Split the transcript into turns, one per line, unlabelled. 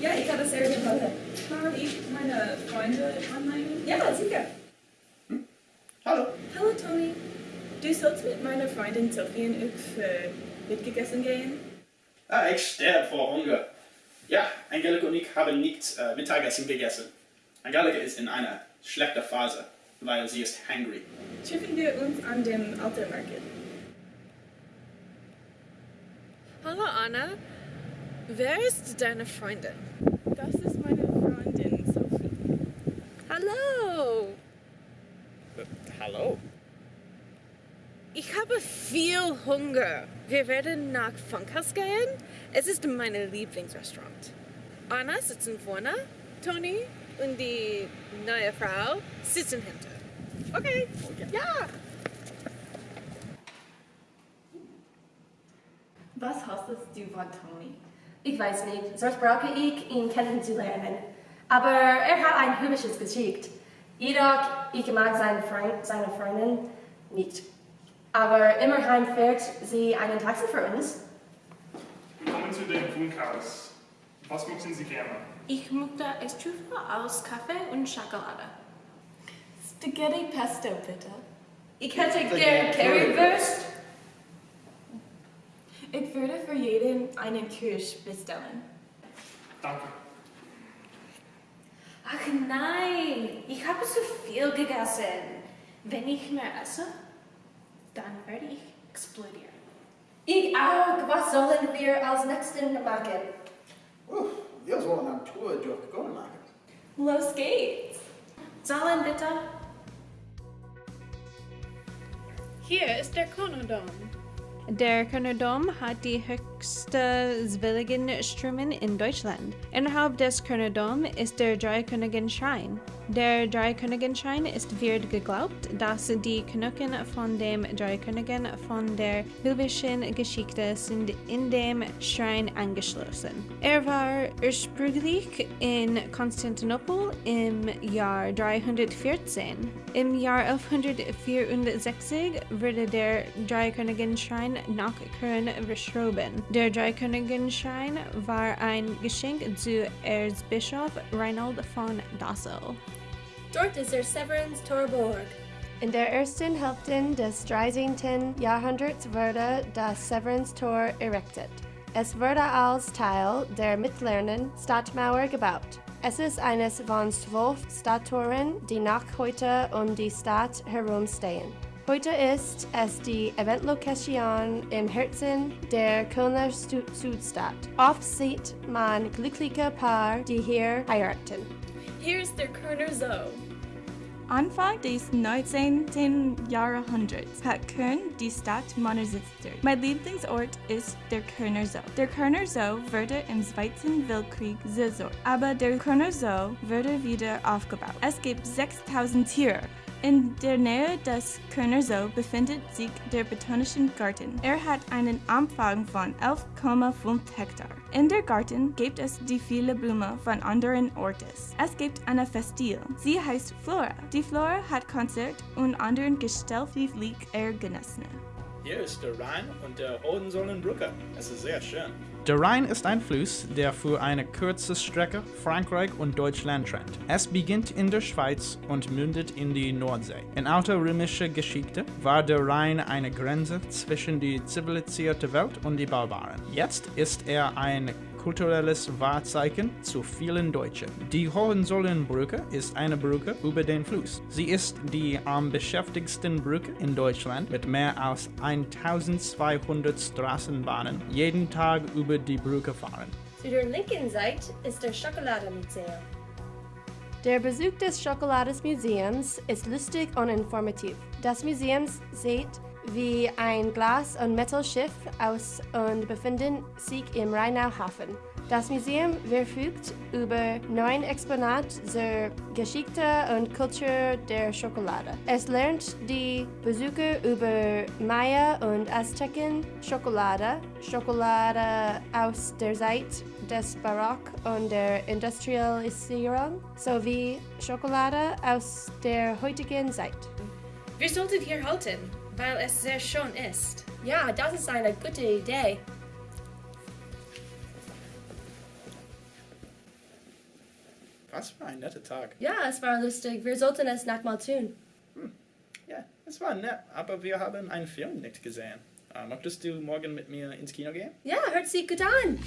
Ja, ich habe sehr gut Kann ich meine Freunde anmelden? Ja, sicher.
Hm? Hallo.
Hallo,
Tony. Du sollst mit meiner Freundin Sophie und ich mitgegessen gehen?
Ah, ich sterbe vor Hunger. Ja, Angelika und ich haben nicht äh, Mittagessen gegessen. Angelika ist in einer schlechten Phase, weil sie ist hungry.
Treffen wir uns an dem Altermarkt.
Hallo Anna, wer ist deine Freundin?
Das ist meine Freundin Sophie.
Hallo!
Hallo?
Ich habe viel Hunger. Wir werden nach Funkhaus gehen. Es ist mein Lieblingsrestaurant. Anna sitzen vorne, Toni und die neue Frau sitzen hinter. Okay, ja!
Was hostest du von Tony? Ich weiß nicht, sonst brauche ich ihn kennenzulernen. Aber er hat ein hübsches Gesicht. Jedoch, ich mag seine, Freund, seine Freundin nicht. Aber immerhin fährt sie einen Taxi für uns.
Willkommen zu dem Funkhaus. Was möchten Sie gerne?
Ich möchte Estufa aus Kaffee und Schokolade.
Spaghetti Pesto, bitte.
Ich hätte gern Currywurst.
Ich würde für jeden einen Kirsch bestellen.
Danke.
Ach nein, ich habe zu viel gegessen. Wenn ich mehr esse, dann werde ich explodieren.
Ich auch. Was sollen wir als nächstes machen?
Uff, wir sollen eine Tour durch Ghana machen.
Los geht's!
Zahlen bitte.
Hier ist der Konodom.
Der Königdom hat die höchste zwilligen Strömen in Deutschland. Innerhalb des Königdom ist der Dreikönigenschrein. Der Dreikönigenschrein ist wird geglaubt, dass die Knochen von dem Dreikönigen von der biblischen Geschichte sind in dem Schrein angeschlossen. Er war ursprünglich in Konstantinopel im Jahr 314. Im Jahr 1164 wurde der Dreikönigenschrein nach Köln verschoben. Der Dreikönigenschrein war ein Geschenk zu Erzbischof Reinhold von Dassel.
Dort ist der Severins Torburg.
In der ersten Hälfte des 13. Jahrhunderts wurde das Severinstor erectet. Es wurde als Teil der mittleren Stadtmauer gebaut. Es ist eines von zwölf Stadttoren, die noch heute um die Stadt herumstehen. Heute ist es die Eventlocation im Herzen der Kölner Stu- Südstadt. Oft sieht man glückliche Paar, die hier heiraten.
Hier ist der Kölner Zoo.
Anfang des 19. Jahrhunderts hat Köln die Stadt modernisiert. Mein Lieblingsort ist der Kölner Zoo. Der Kölner Zoo wurde im Zweiten Weltkrieg zerstört, aber der Kölner Zoo wurde wieder aufgebaut. Es gibt 6000 Tiere. In der Nähe des Kölner Zoo befindet sich der Botanischen Garten. Er hat einen Umfang von 11,5 Hektar. In der Garten gibt es die viele Blumen von anderen Orten. Es gibt eine Festil. Sie heißt Flora. Die Flora hat Konzert und anderen gesellschaftlich Ereignisse.
Hier ist der Rhein und der Hohenzollernbrücke. Es ist sehr schön.
Der Rhein ist ein Fluss, der für eine kurze Strecke Frankreich und Deutschland trennt. Es beginnt in der Schweiz und mündet in die Nordsee. In alter römischer Geschichte war der Rhein eine Grenze zwischen die zivilisierte Welt und die Barbaren. Jetzt ist er ein kulturelles Wahrzeichen zu vielen Deutschen. Die Hohenzollernbrücke ist eine Brücke über den Fluss. Sie ist die am beschäftigsten Brücke in Deutschland mit mehr als 1200 Straßenbahnen jeden Tag über die Brücke fahren.
Zu der linken Seite ist der Schokoladenmuseum.
Der Besuch des Schokoladesmuseums ist lustig und informativ. Das Museum sieht wie ein Glas- und Metallschiff aus und befindet sich im Rheinauhafen. Das Museum verfügt über neun Exponate zur Geschichte und Kultur der Schokolade. Es lernt die Besucher über Maya und Azteken Schokolade, Schokolade aus der Zeit des Barock und der Industrialisierung sowie Schokolade aus der heutigen Zeit.
Wir sollten hier halten, weil es sehr schön ist.
Ja, das ist eine gute Idee.
Was für ein netter Tag.
Ja, es war lustig. Wir sollten es nochmal tun. Hm.
Ja,
es war nett, aber wir haben einen Film nicht gesehen. Ähm, möchtest du morgen mit mir ins Kino gehen?
Ja, hört sich gut an.